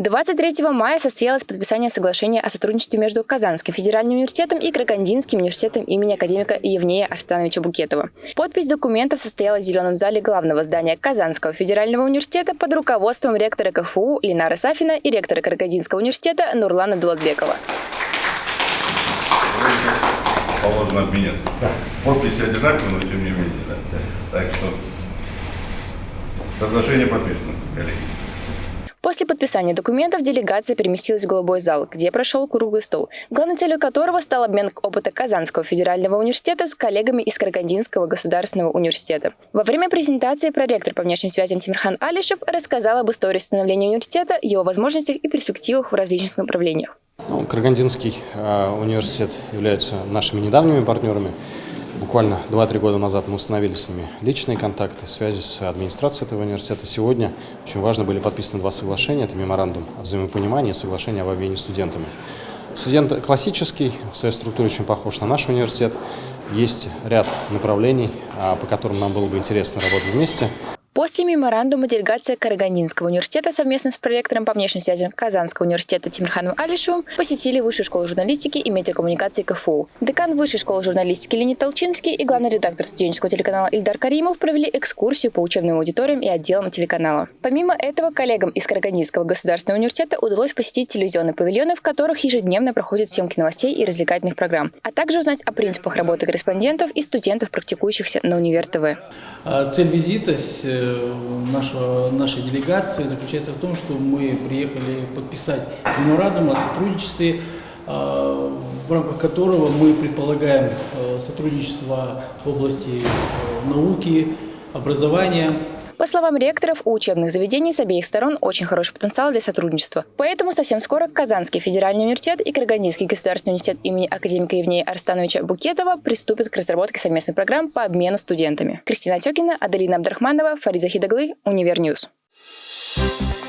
23 мая состоялось подписание соглашения о сотрудничестве между Казанским федеральным университетом и Карагандинским университетом имени академика Евнея Арстановича Букетова. Подпись документов состоялась в зеленом зале главного здания Казанского федерального университета под руководством ректора КФУ Ленара Сафина и ректора Карагандинского университета Нурлана Дулатбекова. Положено обменяться. Подписи одинаковые, но тем не менее. Да? Так что соглашение подписано, коллеги. После подписания документов делегация переместилась в голубой зал, где прошел круглый стол, главной целью которого стал обмен опыта Казанского федерального университета с коллегами из Карагандинского государственного университета. Во время презентации проректор по внешним связям Тимирхан Алишев рассказал об истории становления университета, его возможностях и перспективах в различных направлениях. Ну, Карагандинский э, университет является нашими недавними партнерами. Буквально 2-3 года назад мы установили с ними личные контакты, связи с администрацией этого университета. Сегодня очень важно были подписаны два соглашения. Это меморандум о взаимопонимании и соглашение об обмене студентами. Студент классический, в своей структуре очень похож на наш университет. Есть ряд направлений, а, по которым нам было бы интересно работать вместе. После меморандума делегация Карагандинского университета совместно с проректором по внешним связям Казанского университета Тимирханом Алишевым посетили Высшую школу журналистики и медиакоммуникации КФУ. Декан Высшей школы журналистики Леонид Толчинский и главный редактор студенческого телеканала Ильдар Каримов провели экскурсию по учебным аудиториям и отделам телеканала. Помимо этого, коллегам из Карагандинского государственного университета удалось посетить телевизионные павильоны, в которых ежедневно проходят съемки новостей и развлекательных программ, а также узнать о принципах работы корреспондентов и студентов, практикующихся на Универ ТВ. А цель визита э, нашего, нашей делегации заключается в том, что мы приехали подписать меморандум о сотрудничестве, а, в рамках которого мы предполагаем э, сотрудничество в области э, науки, образования, по словам ректоров, у учебных заведений с обеих сторон очень хороший потенциал для сотрудничества. Поэтому совсем скоро Казанский федеральный университет и Карагандинский государственный университет имени академика Евнея Арстановича Букетова приступят к разработке совместных программ по обмену студентами. Кристина Тёкина, Аделина Абдрахманова, Фарид Захидаглы, Универ News. Thank